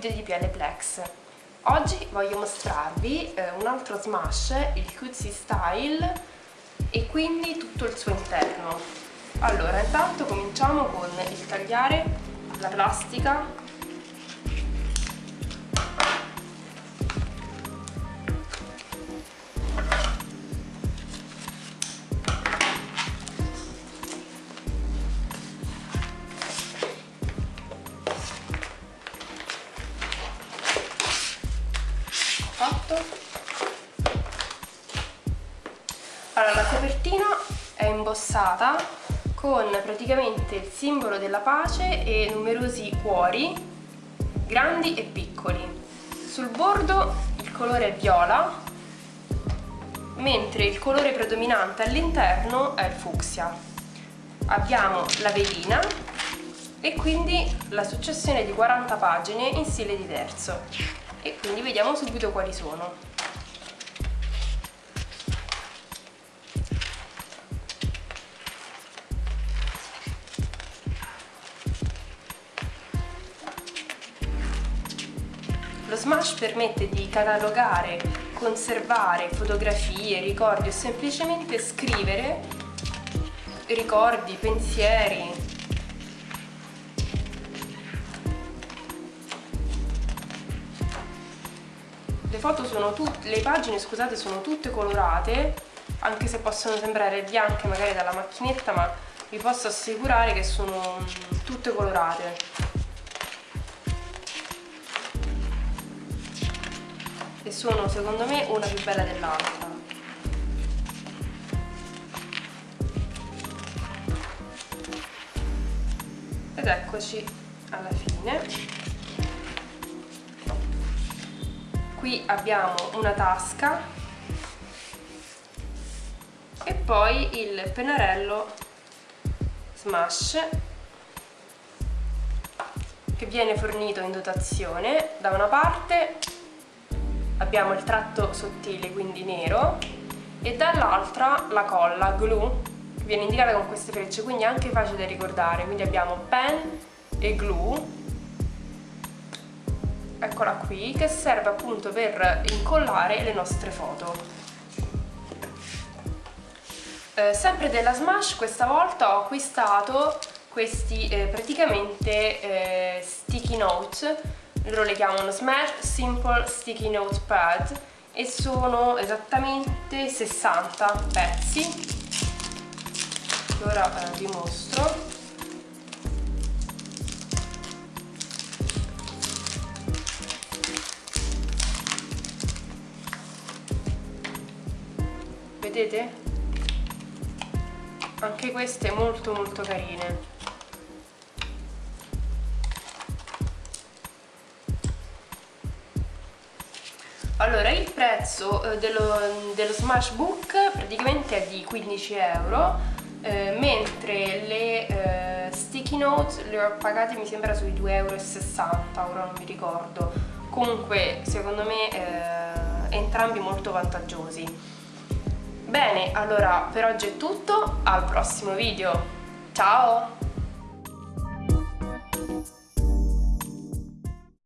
video di PL Plex. Oggi voglio mostrarvi eh, un altro smash, il Cutesy Style e quindi tutto il suo interno. Allora, intanto cominciamo con il tagliare la plastica fatto allora la copertina è imbossata con praticamente il simbolo della pace e numerosi cuori grandi e piccoli. Sul bordo il colore è viola mentre il colore predominante all'interno è il fucsia. Abbiamo la velina e quindi la successione di 40 pagine in stile diverso e quindi vediamo subito quali sono. Lo Smash permette di catalogare, conservare fotografie, ricordi o semplicemente scrivere ricordi, pensieri, le foto sono tutte, le pagine scusate sono tutte colorate anche se possono sembrare bianche magari dalla macchinetta ma vi posso assicurare che sono tutte colorate. E sono secondo me una più bella dell'altra. Ed eccoci alla fine qui abbiamo una tasca. E poi il pennarello smash che viene fornito in dotazione. Da una parte abbiamo il tratto sottile quindi nero e dall'altra la colla glue che viene indicata con queste frecce quindi è anche facile da ricordare. Quindi abbiamo pen e glue eccola qui, che serve appunto per incollare le nostre foto. Eh, sempre della Smash questa volta ho acquistato questi eh, praticamente eh, sticky note, loro le chiamano Smash Simple Sticky Note Pad e sono esattamente 60 pezzi. Ora eh, vi mostro. Vedete? anche queste molto molto carine. Allora il prezzo eh, dello, dello Smash Book praticamente è di 15 euro eh, mentre le eh, sticky notes le ho pagate mi sembra sui 2,60 euro ora non mi ricordo. Comunque secondo me eh, entrambi molto vantaggiosi Bene, allora per oggi è tutto, al prossimo video. Ciao!